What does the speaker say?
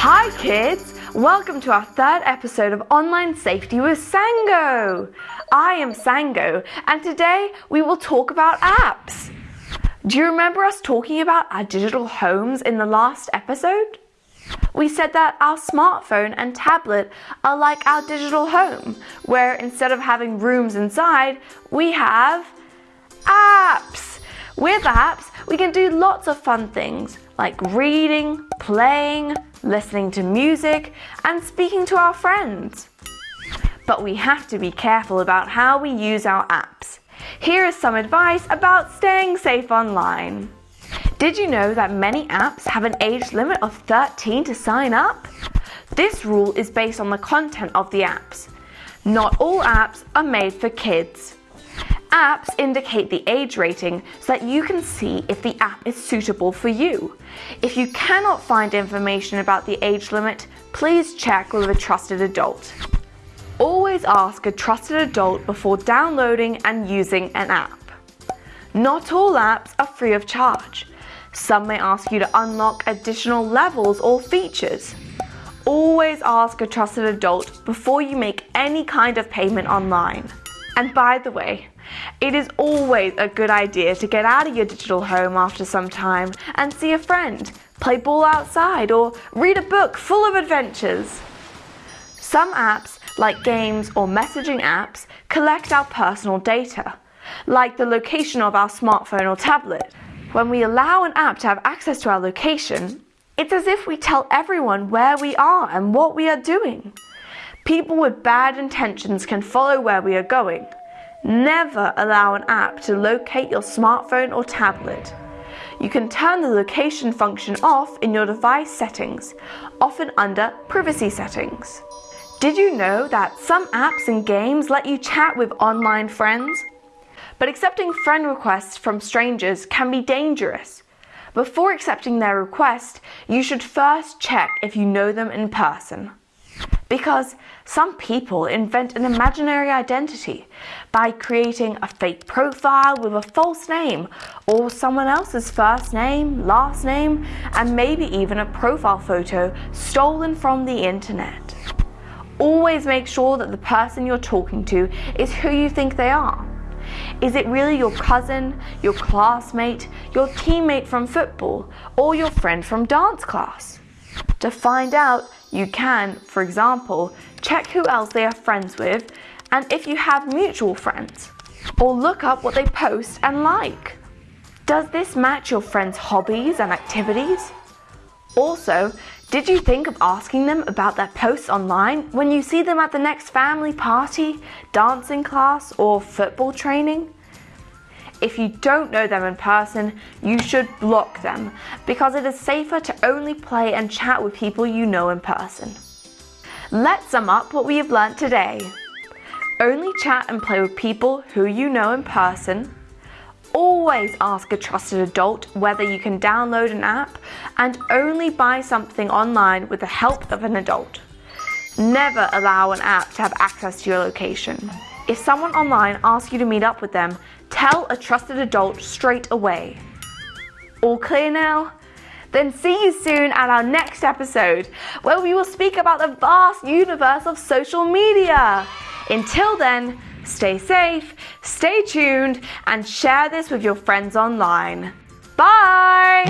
Hi kids! Welcome to our third episode of Online Safety with Sango. I am Sango and today we will talk about apps. Do you remember us talking about our digital homes in the last episode? We said that our smartphone and tablet are like our digital home, where instead of having rooms inside, we have apps. With apps, we can do lots of fun things like reading, playing, listening to music, and speaking to our friends. But we have to be careful about how we use our apps. Here is some advice about staying safe online. Did you know that many apps have an age limit of 13 to sign up? This rule is based on the content of the apps. Not all apps are made for kids. Apps indicate the age rating so that you can see if the app is suitable for you. If you cannot find information about the age limit, please check with a trusted adult. Always ask a trusted adult before downloading and using an app. Not all apps are free of charge. Some may ask you to unlock additional levels or features. Always ask a trusted adult before you make any kind of payment online. And by the way, it is always a good idea to get out of your digital home after some time and see a friend, play ball outside, or read a book full of adventures. Some apps, like games or messaging apps, collect our personal data, like the location of our smartphone or tablet. When we allow an app to have access to our location, it's as if we tell everyone where we are and what we are doing. People with bad intentions can follow where we are going, Never allow an app to locate your smartphone or tablet. You can turn the location function off in your device settings, often under privacy settings. Did you know that some apps and games let you chat with online friends? But accepting friend requests from strangers can be dangerous. Before accepting their request, you should first check if you know them in person. Because some people invent an imaginary identity by creating a fake profile with a false name or someone else's first name, last name, and maybe even a profile photo stolen from the internet. Always make sure that the person you're talking to is who you think they are. Is it really your cousin, your classmate, your teammate from football, or your friend from dance class? To find out, you can, for example, check who else they are friends with and if you have mutual friends. Or look up what they post and like. Does this match your friends' hobbies and activities? Also, did you think of asking them about their posts online when you see them at the next family party, dancing class, or football training? If you don't know them in person, you should block them because it is safer to only play and chat with people you know in person. Let's sum up what we have learnt today. Only chat and play with people who you know in person. Always ask a trusted adult whether you can download an app and only buy something online with the help of an adult. Never allow an app to have access to your location. If someone online asks you to meet up with them, tell a trusted adult straight away. All clear now? Then see you soon at our next episode, where we will speak about the vast universe of social media. Until then, stay safe, stay tuned, and share this with your friends online. Bye!